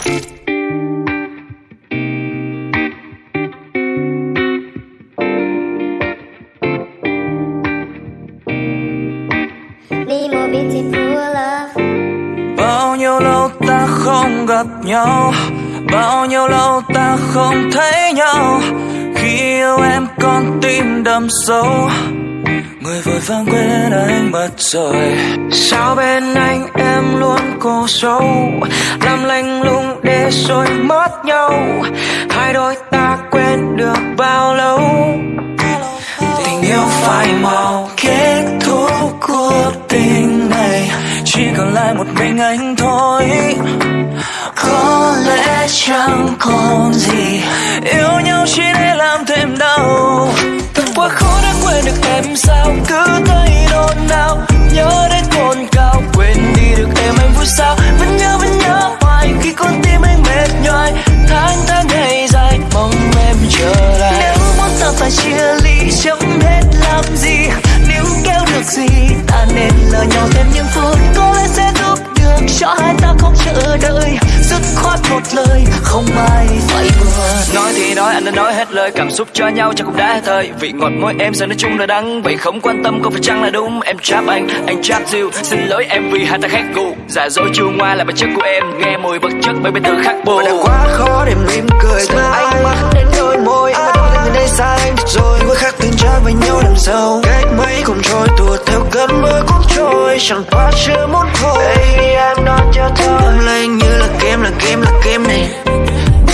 Bao nhiêu lâu ta không gặp nhau? Bao nhiêu lâu ta không thấy nhau? Khi yêu em con tim đâm sâu. Người vội vàng quên anh mất rồi. Sao bên anh em luôn cô sâu, Làm lạnh lùng để rồi mất nhau. Hai đôi ta quên được bao lâu? Tình yêu phải mau kết thúc cuộc tình này. Chỉ còn lại một mình anh thôi. Có lẽ chẳng còn gì. Yêu nhau chỉ để làm thêm đau. Quá khó đã quên được em sao Cứ chia ly Chẳng hết làm gì. Nếu kéo được gì Ta nên lỡ nhau thêm những phút Có lẽ sẽ giúp được Cho hai ta không chờ đợi. Dứt khoát một lời Không ai phải buồn Nói thì nói anh đã nói hết lời Cảm xúc cho nhau chắc cũng đã hết thời. Vị ngọt môi em giờ nói chung là đắng Vậy không quan tâm có phải chăng là đúng. Em trap anh, anh trap you Xin lỗi em vì hai ta khác gu Giả dối chua ngoa là bản chất của em Nghe mùi vật chất bởi bên từ khác bồ Và đã quá khó để mỉm cười Từ ánh mắt đến đôi môi Em xa anh rồi Quá khác tình trái với nhau làm sau. Cách mấy cũng trôi tuột theo cơn mưa cũng trôi. Chẳng qua chưa muốn thôi. Baby em nói cho thôi Em lấy anh như là game là game là game này.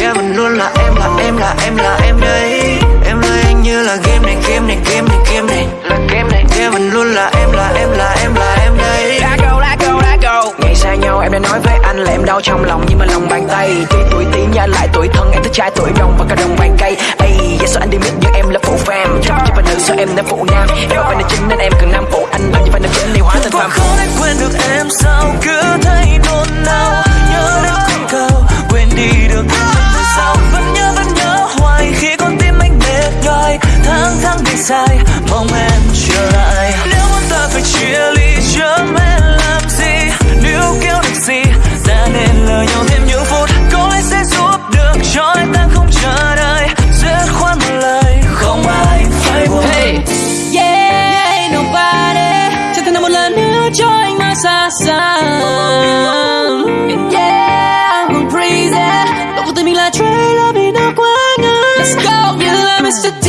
Yeah vẫn luôn là em là em là em là em đây. Em lấy anh như là game này game này game này game này. Là game này. Yeah vẫn luôn là em là em là em là em đây. Lá go, lá go, lá go. Ngày xa nhau em đã nói với anh là em đau trong lòng. Nhưng mà lòng bàn tay Tuy tuổi tí nhớ lại tuổi thân. Em thích trai tuổi đông và cả đồng bàn cây Ây, vậy sao anh đi biết nhưng em là phụ phàm Chắc chứ phải nữ sao em là phụ nam. Em phải là chính nên em cần nam phụ anh. Làm gì phải là chính này hóa thành phàm Không thể quên được em sao cứ thấy nôn nao. Nhớ đến con cao quên đi được em vì sao. Vẫn nhớ vẫn nhớ hoài khi con tim anh mệt nhoài. Tháng tháng đi dài, mong em Yeah, I'm crazy. Luego de mí la trae, la vida cuando. Let's go, yeah, Mr.